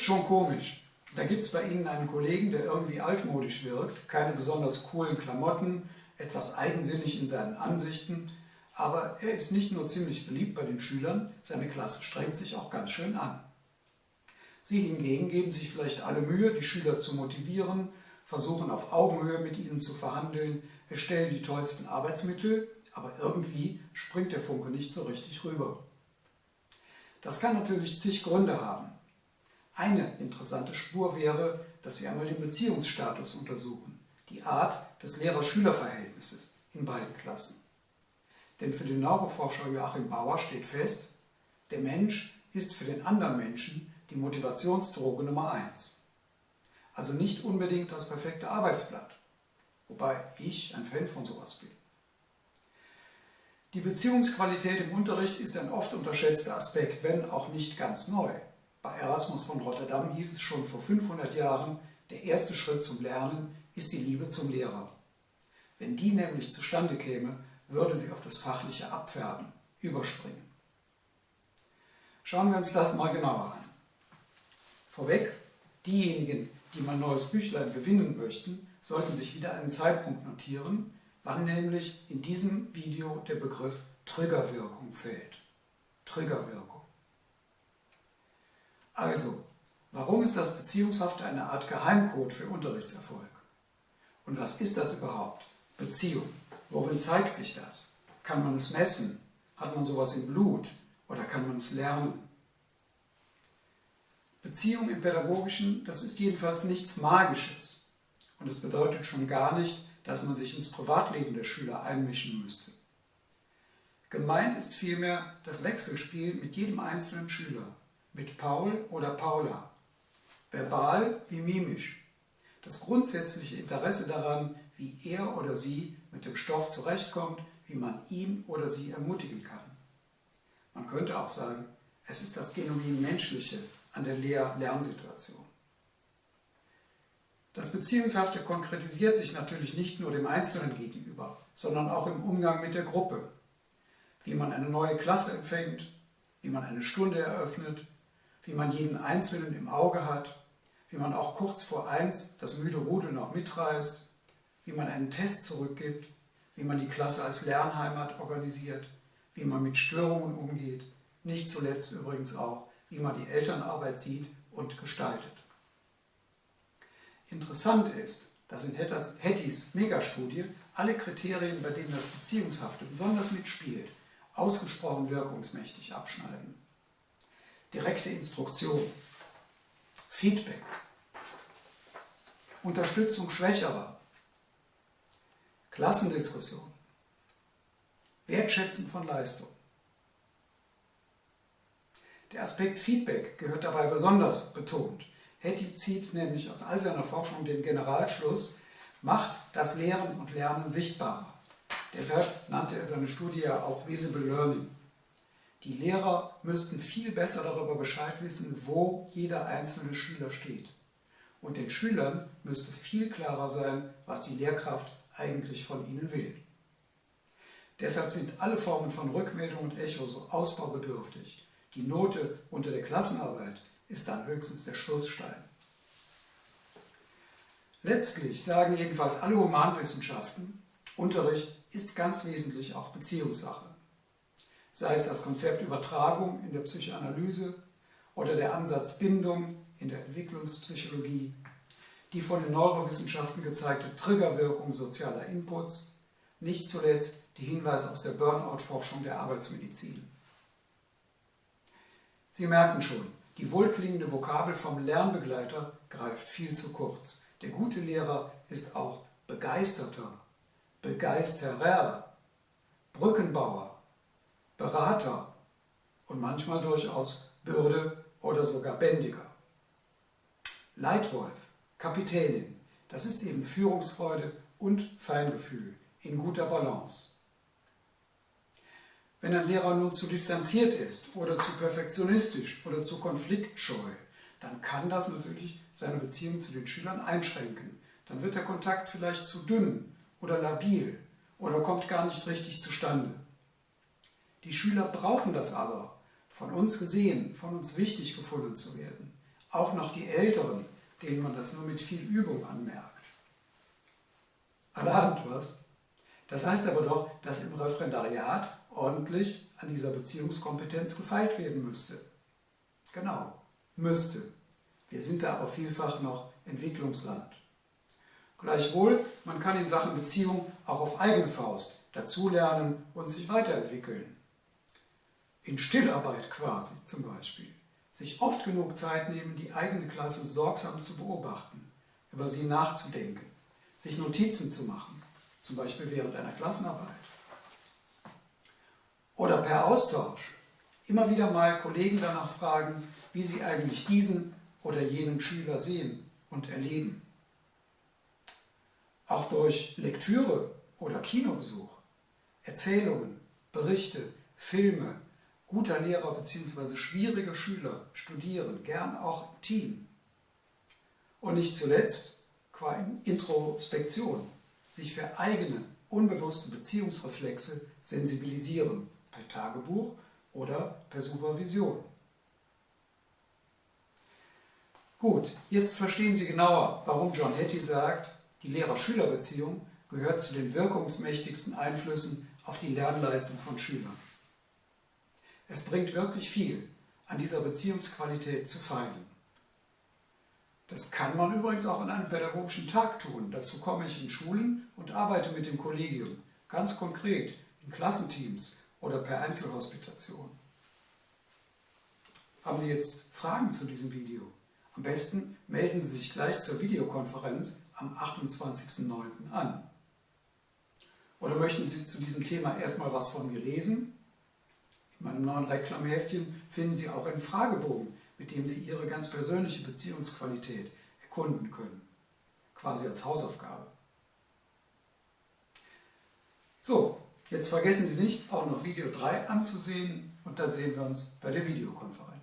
schon komisch. Da gibt es bei Ihnen einen Kollegen, der irgendwie altmodisch wirkt, keine besonders coolen Klamotten, etwas eigensinnig in seinen Ansichten, aber er ist nicht nur ziemlich beliebt bei den Schülern, seine Klasse strengt sich auch ganz schön an. Sie hingegen geben sich vielleicht alle Mühe, die Schüler zu motivieren, versuchen auf Augenhöhe mit ihnen zu verhandeln, erstellen die tollsten Arbeitsmittel, aber irgendwie springt der Funke nicht so richtig rüber. Das kann natürlich zig Gründe haben. Eine interessante Spur wäre, dass Sie einmal den Beziehungsstatus untersuchen, die Art des Lehrer-Schüler-Verhältnisses in beiden Klassen. Denn für den Neuroforscher Joachim Bauer steht fest, der Mensch ist für den anderen Menschen die Motivationsdroge Nummer eins. Also nicht unbedingt das perfekte Arbeitsblatt, wobei ich ein Fan von sowas bin. Die Beziehungsqualität im Unterricht ist ein oft unterschätzter Aspekt, wenn auch nicht ganz neu. Bei Erasmus von Rotterdam hieß es schon vor 500 Jahren, der erste Schritt zum Lernen ist die Liebe zum Lehrer. Wenn die nämlich zustande käme, würde sie auf das fachliche Abfärben überspringen. Schauen wir uns das mal genauer an. Vorweg, diejenigen, die mein neues Büchlein gewinnen möchten, sollten sich wieder einen Zeitpunkt notieren, wann nämlich in diesem Video der Begriff Triggerwirkung fällt. Triggerwirkung. Also, warum ist das Beziehungshafte eine Art Geheimcode für Unterrichtserfolg? Und was ist das überhaupt? Beziehung. Worin zeigt sich das? Kann man es messen? Hat man sowas im Blut? Oder kann man es lernen? Beziehung im Pädagogischen, das ist jedenfalls nichts Magisches. Und es bedeutet schon gar nicht, dass man sich ins Privatleben der Schüler einmischen müsste. Gemeint ist vielmehr das Wechselspiel mit jedem einzelnen Schüler, mit Paul oder Paula, verbal wie mimisch. Das grundsätzliche Interesse daran, wie er oder sie mit dem Stoff zurechtkommt, wie man ihn oder sie ermutigen kann. Man könnte auch sagen, es ist das genuin Menschliche an der Lehr-Lernsituation. Das Beziehungshafte konkretisiert sich natürlich nicht nur dem Einzelnen gegenüber, sondern auch im Umgang mit der Gruppe. Wie man eine neue Klasse empfängt, wie man eine Stunde eröffnet, wie man jeden Einzelnen im Auge hat, wie man auch kurz vor eins das müde Rudel noch mitreißt, wie man einen Test zurückgibt, wie man die Klasse als Lernheimat organisiert, wie man mit Störungen umgeht, nicht zuletzt übrigens auch, wie man die Elternarbeit sieht und gestaltet. Interessant ist, dass in Hettys Megastudie alle Kriterien, bei denen das Beziehungshafte besonders mitspielt, ausgesprochen wirkungsmächtig abschneiden. Direkte Instruktion, Feedback, Unterstützung Schwächerer, Klassendiskussion, Wertschätzen von Leistung. Der Aspekt Feedback gehört dabei besonders betont. Hetty zieht nämlich aus all seiner Forschung den Generalschluss, macht das Lehren und Lernen sichtbarer. Deshalb nannte er seine Studie auch Visible Learning. Die Lehrer müssten viel besser darüber Bescheid wissen, wo jeder einzelne Schüler steht. Und den Schülern müsste viel klarer sein, was die Lehrkraft eigentlich von ihnen will. Deshalb sind alle Formen von Rückmeldung und Echo so ausbaubedürftig. Die Note unter der Klassenarbeit ist dann höchstens der Schlussstein. Letztlich sagen jedenfalls alle Humanwissenschaften, Unterricht ist ganz wesentlich auch Beziehungssache. Sei es das Konzept Übertragung in der Psychoanalyse oder der Ansatz Bindung in der Entwicklungspsychologie, die von den Neurowissenschaften gezeigte Triggerwirkung sozialer Inputs, nicht zuletzt die Hinweise aus der Burnout-Forschung der Arbeitsmedizin. Sie merken schon, die wohlklingende Vokabel vom Lernbegleiter greift viel zu kurz. Der gute Lehrer ist auch Begeisterter, Begeisterer, Brückenbauer, Berater und manchmal durchaus Bürde oder sogar Bändiger. Leitwolf, Kapitänin, das ist eben Führungsfreude und Feingefühl in guter Balance. Wenn ein Lehrer nun zu distanziert ist oder zu perfektionistisch oder zu konfliktscheu, dann kann das natürlich seine Beziehung zu den Schülern einschränken. Dann wird der Kontakt vielleicht zu dünn oder labil oder kommt gar nicht richtig zustande. Die Schüler brauchen das aber, von uns gesehen, von uns wichtig gefunden zu werden, auch noch die Älteren, denen man das nur mit viel Übung anmerkt. Allerhand was. Das heißt aber doch, dass im Referendariat ordentlich an dieser Beziehungskompetenz gefeilt werden müsste. Genau, müsste. Wir sind da aber vielfach noch Entwicklungsland. Gleichwohl, man kann in Sachen Beziehung auch auf eigene Faust dazulernen und sich weiterentwickeln. In Stillarbeit quasi zum Beispiel. Sich oft genug Zeit nehmen, die eigene Klasse sorgsam zu beobachten, über sie nachzudenken, sich Notizen zu machen, zum Beispiel während einer Klassenarbeit. Oder per Austausch. Immer wieder mal Kollegen danach fragen, wie sie eigentlich diesen oder jenen Schüler sehen und erleben. Auch durch Lektüre oder Kinobesuch, Erzählungen, Berichte, Filme, guter Lehrer bzw. schwierige Schüler studieren, gern auch im Team. Und nicht zuletzt qua Introspektion, sich für eigene, unbewusste Beziehungsreflexe sensibilisieren, per Tagebuch oder per Supervision. Gut, jetzt verstehen Sie genauer, warum John Hattie sagt, die Lehrer-Schüler-Beziehung gehört zu den wirkungsmächtigsten Einflüssen auf die Lernleistung von Schülern. Es bringt wirklich viel, an dieser Beziehungsqualität zu feilen. Das kann man übrigens auch an einem pädagogischen Tag tun. Dazu komme ich in Schulen und arbeite mit dem Kollegium, ganz konkret in Klassenteams oder per Einzelhospitation. Haben Sie jetzt Fragen zu diesem Video? Am besten melden Sie sich gleich zur Videokonferenz am 28.09. an. Oder möchten Sie zu diesem Thema erstmal was von mir lesen? In meinem neuen Reklamheftchen finden Sie auch einen Fragebogen, mit dem Sie Ihre ganz persönliche Beziehungsqualität erkunden können. Quasi als Hausaufgabe. So, jetzt vergessen Sie nicht, auch noch Video 3 anzusehen und dann sehen wir uns bei der Videokonferenz.